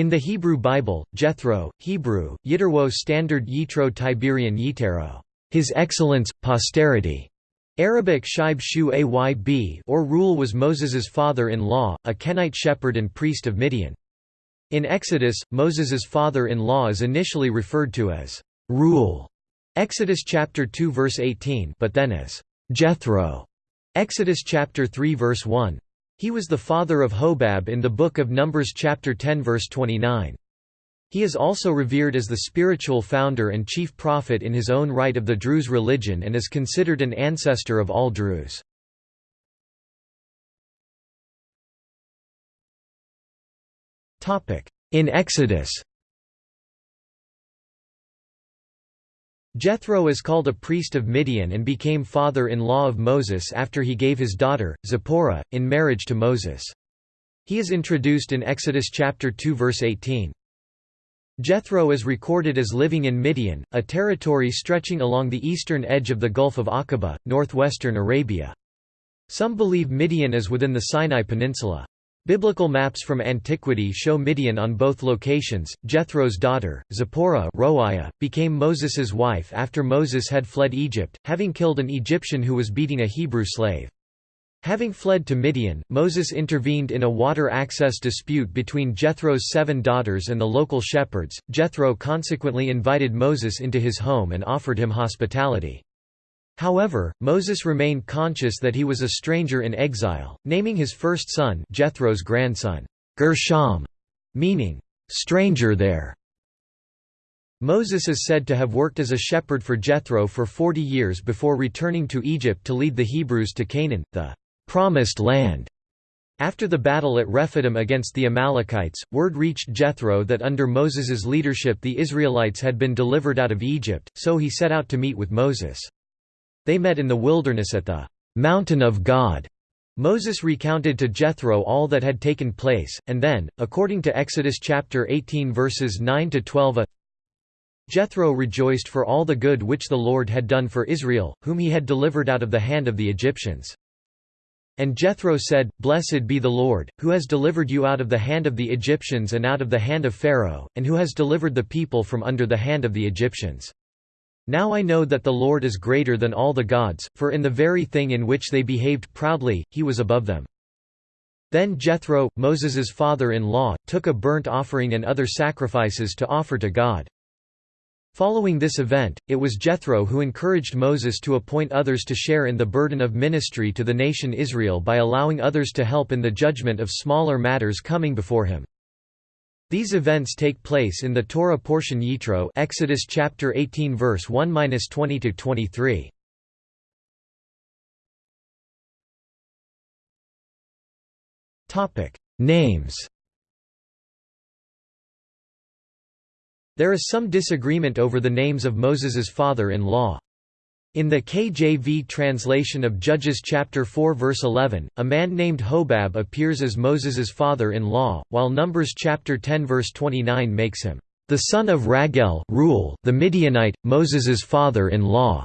In the Hebrew Bible, Jethro, Hebrew, Yitterwo Standard Yitro Tiberian Yitero, His Excellence, Posterity, Arabic Shaib Shu Ayb or Reuel was Moses's father-in-law, a Kenite shepherd and priest of Midian. In Exodus, Moses's father-in-law is initially referred to as Reuel, Exodus chapter 2 verse 18, but then as Jethro, Exodus chapter 3 verse 1. He was the father of Hobab in the book of Numbers chapter 10 verse 29. He is also revered as the spiritual founder and chief prophet in his own right of the Druze religion and is considered an ancestor of all Druze. In Exodus Jethro is called a priest of Midian and became father-in-law of Moses after he gave his daughter, Zipporah, in marriage to Moses. He is introduced in Exodus chapter 2 verse 18. Jethro is recorded as living in Midian, a territory stretching along the eastern edge of the Gulf of Aqaba, northwestern Arabia. Some believe Midian is within the Sinai Peninsula. Biblical maps from antiquity show Midian on both locations. Jethro's daughter, Zipporah became Moses's wife after Moses had fled Egypt, having killed an Egyptian who was beating a Hebrew slave. Having fled to Midian, Moses intervened in a water access dispute between Jethro's seven daughters and the local shepherds. Jethro consequently invited Moses into his home and offered him hospitality. However, Moses remained conscious that he was a stranger in exile, naming his first son Jethro's grandson, Gershom, meaning, stranger there. Moses is said to have worked as a shepherd for Jethro for forty years before returning to Egypt to lead the Hebrews to Canaan, the promised land. After the battle at Rephidim against the Amalekites, word reached Jethro that under Moses's leadership the Israelites had been delivered out of Egypt, so he set out to meet with Moses. They met in the wilderness at the mountain of God. Moses recounted to Jethro all that had taken place, and then, according to Exodus chapter 18 verses 9 to 12, Jethro rejoiced for all the good which the Lord had done for Israel, whom he had delivered out of the hand of the Egyptians. And Jethro said, Blessed be the Lord, who has delivered you out of the hand of the Egyptians and out of the hand of Pharaoh, and who has delivered the people from under the hand of the Egyptians. Now I know that the Lord is greater than all the gods, for in the very thing in which they behaved proudly, he was above them. Then Jethro, Moses's father-in-law, took a burnt offering and other sacrifices to offer to God. Following this event, it was Jethro who encouraged Moses to appoint others to share in the burden of ministry to the nation Israel by allowing others to help in the judgment of smaller matters coming before him. These events take place in the Torah portion Yitro Exodus chapter 18 verse 1-20 to 23. Topic: Names. There is some disagreement over the names of Moses's father-in-law. In the KJV translation of Judges chapter 4 verse 11, a man named Hobab appears as Moses's father-in-law, while Numbers chapter 10 verse 29 makes him the son of Raguel Reuel, the Midianite, Moses's father-in-law.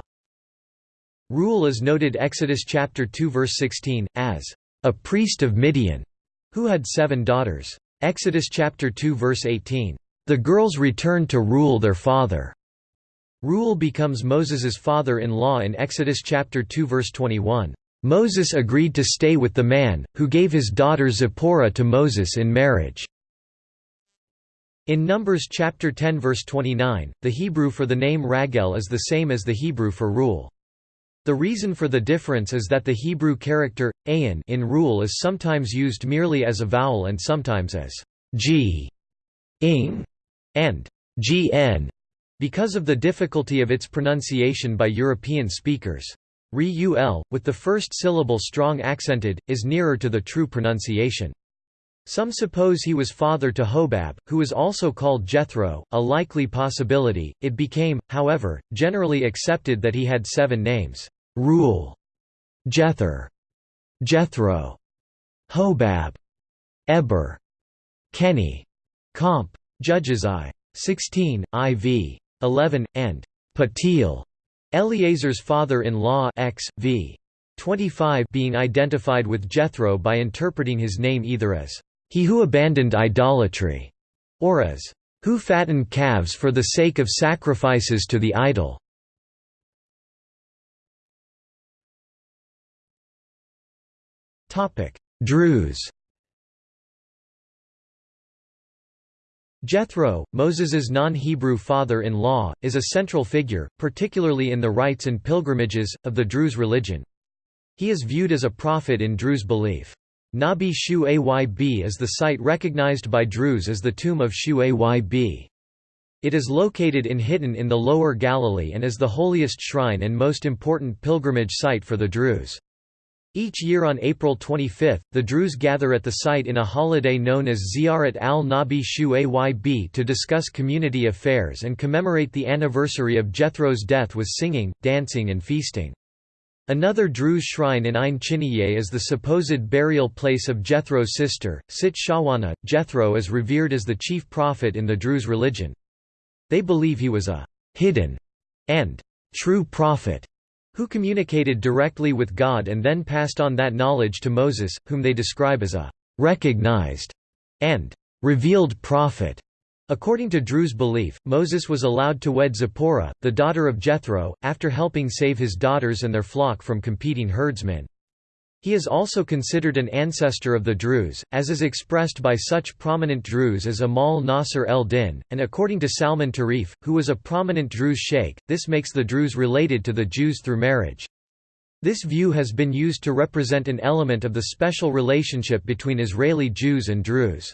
Reuel is noted Exodus chapter 2 verse 16 as a priest of Midian who had seven daughters. Exodus chapter 2 verse 18, the girls returned to Reuel their father. Reuel becomes Moses's father-in-law in Exodus chapter 2 verse 21. Moses agreed to stay with the man, who gave his daughter Zipporah to Moses in marriage. In Numbers chapter 10 verse 29, the Hebrew for the name Raguel is the same as the Hebrew for Reuel. The reason for the difference is that the Hebrew character, ayin in Reuel is sometimes used merely as a vowel and sometimes as g, ing, and gn because of the difficulty of its pronunciation by European speakers. Re-ul, with the first syllable strong accented, is nearer to the true pronunciation. Some suppose he was father to Hobab, who is also called Jethro, a likely possibility. It became, however, generally accepted that he had seven names: Reuel, Jether, Jethro, Hobab, Eber, Keni, Comp. Judges I. 16, IV. 11, and Putiel, Eleazar's father-in-law x. v. 25 being identified with Jethro by interpreting his name either as, "...he who abandoned idolatry", or as, "...who fatten calves for the sake of sacrifices to the idol." Druze Jethro, Moses's non-Hebrew father-in-law, is a central figure, particularly in the rites and pilgrimages, of the Druze religion. He is viewed as a prophet in Druze belief. Nabi Shu Ayb is the site recognized by Druze as the tomb of Shu Ayb. It is located in Hittin in the Lower Galilee and is the holiest shrine and most important pilgrimage site for the Druze. Each year on April 25, the Druze gather at the site in a holiday known as Ziyarat al-Nabi Shu Ayb to discuss community affairs and commemorate the anniversary of Jethro's death with singing, dancing and feasting. Another Druze shrine in Ain Chiniye is the supposed burial place of Jethro's sister, Sit Shawana. Jethro is revered as the chief prophet in the Druze religion. They believe he was a hidden and true prophet who communicated directly with God and then passed on that knowledge to Moses, whom they describe as a recognized and revealed prophet. According to Druze belief, Moses was allowed to wed Zipporah, the daughter of Jethro, after helping save his daughters and their flock from competing herdsmen. He is also considered an ancestor of the Druze, as is expressed by such prominent Druze as Amal Nasser el-Din, and according to Salman Tarif, who was a prominent Druze sheikh, this makes the Druze related to the Jews through marriage. This view has been used to represent an element of the special relationship between Israeli Jews and Druze.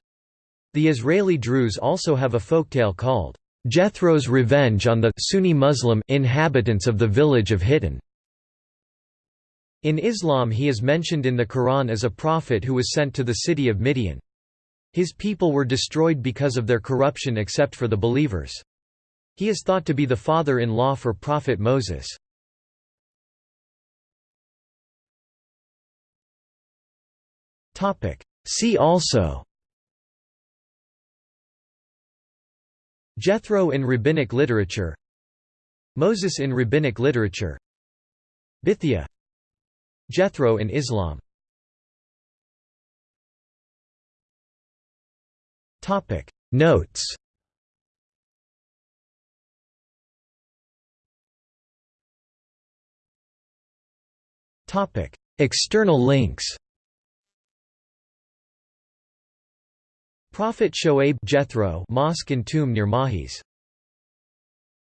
The Israeli Druze also have a folktale called, Jethro's Revenge on the Sunni Muslim inhabitants of the village of Hittin. In Islam he is mentioned in the Quran as a prophet who was sent to the city of Midian. His people were destroyed because of their corruption except for the believers. He is thought to be the father-in-law for Prophet Moses. See also Jethro in rabbinic literature Moses in rabbinic literature Bithya Jethro in Islam. Notes. External links. Prophet Shoaib Jethro Mosque and tomb near Mahis